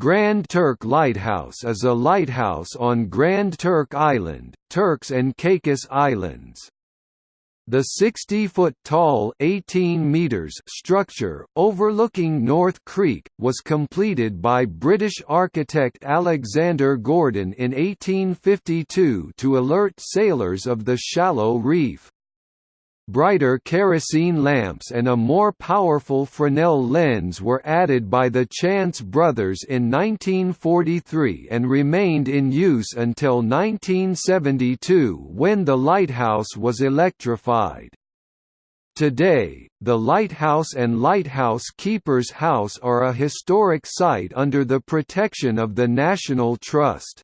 Grand Turk Lighthouse is a lighthouse on Grand Turk Island, Turks and Caicos Islands. The 60-foot tall 18 meters structure, overlooking North Creek, was completed by British architect Alexander Gordon in 1852 to alert sailors of the shallow reef brighter kerosene lamps and a more powerful Fresnel lens were added by the Chance brothers in 1943 and remained in use until 1972 when the lighthouse was electrified. Today, the lighthouse and lighthouse keeper's house are a historic site under the protection of the National Trust.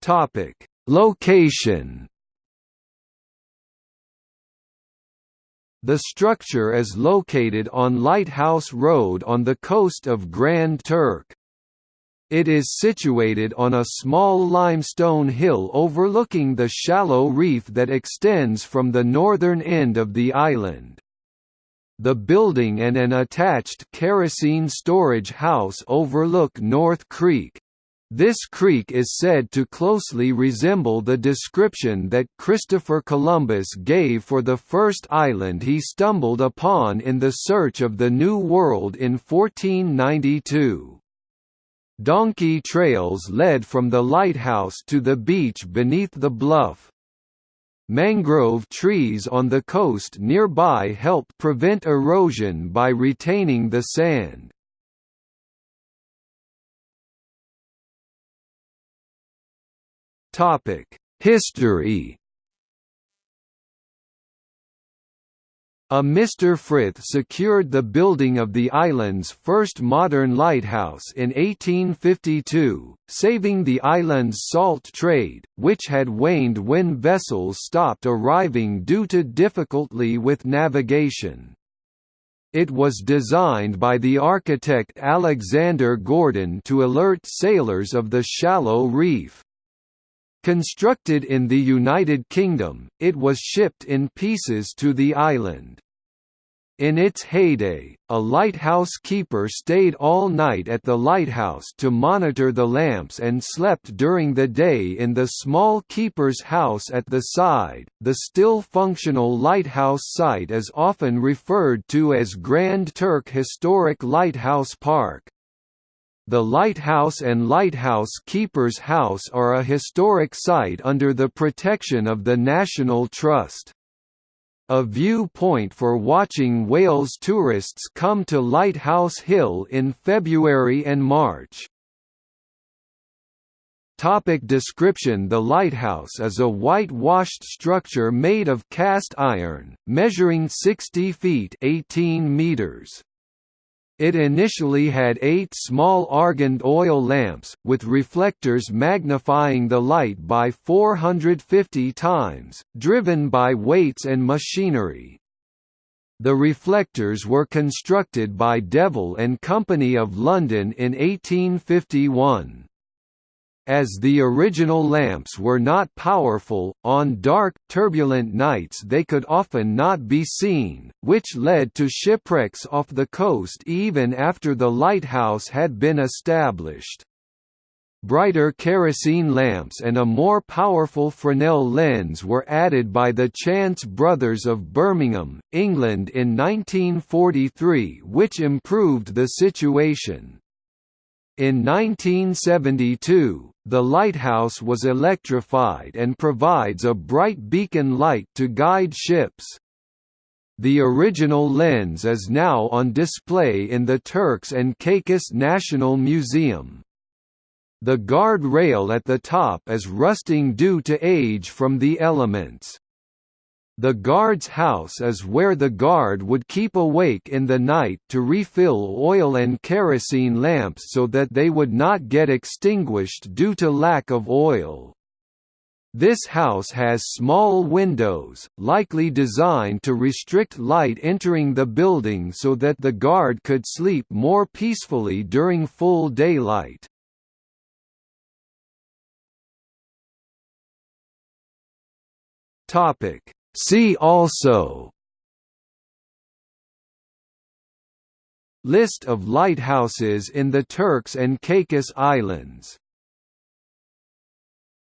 Topic: Location. The structure is located on Lighthouse Road on the coast of Grand Turk. It is situated on a small limestone hill overlooking the shallow reef that extends from the northern end of the island. The building and an attached kerosene storage house overlook North Creek. This creek is said to closely resemble the description that Christopher Columbus gave for the first island he stumbled upon in the search of the New World in 1492. Donkey trails led from the lighthouse to the beach beneath the bluff. Mangrove trees on the coast nearby help prevent erosion by retaining the sand. History A Mr. Frith secured the building of the island's first modern lighthouse in 1852, saving the island's salt trade, which had waned when vessels stopped arriving due to difficulty with navigation. It was designed by the architect Alexander Gordon to alert sailors of the shallow reef. Constructed in the United Kingdom, it was shipped in pieces to the island. In its heyday, a lighthouse keeper stayed all night at the lighthouse to monitor the lamps and slept during the day in the small keeper's house at the side. The still functional lighthouse site is often referred to as Grand Turk Historic Lighthouse Park. The lighthouse and lighthouse keeper's house are a historic site under the protection of the National Trust. A viewpoint for watching whales tourists come to Lighthouse Hill in February and March. Topic description The lighthouse is a whitewashed structure made of cast iron, measuring 60 feet 18 meters. It initially had eight small argand oil lamps, with reflectors magnifying the light by 450 times, driven by weights and machinery. The reflectors were constructed by Deville and Company of London in 1851. As the original lamps were not powerful, on dark, turbulent nights they could often not be seen, which led to shipwrecks off the coast even after the lighthouse had been established. Brighter kerosene lamps and a more powerful Fresnel lens were added by the Chance brothers of Birmingham, England in 1943 which improved the situation. In 1972, the lighthouse was electrified and provides a bright beacon light to guide ships. The original lens is now on display in the Turks and Caicos National Museum. The guard rail at the top is rusting due to age from the elements. The guard's house is where the guard would keep awake in the night to refill oil and kerosene lamps so that they would not get extinguished due to lack of oil. This house has small windows, likely designed to restrict light entering the building so that the guard could sleep more peacefully during full daylight. Topic See also List of lighthouses in the Turks and Caicos Islands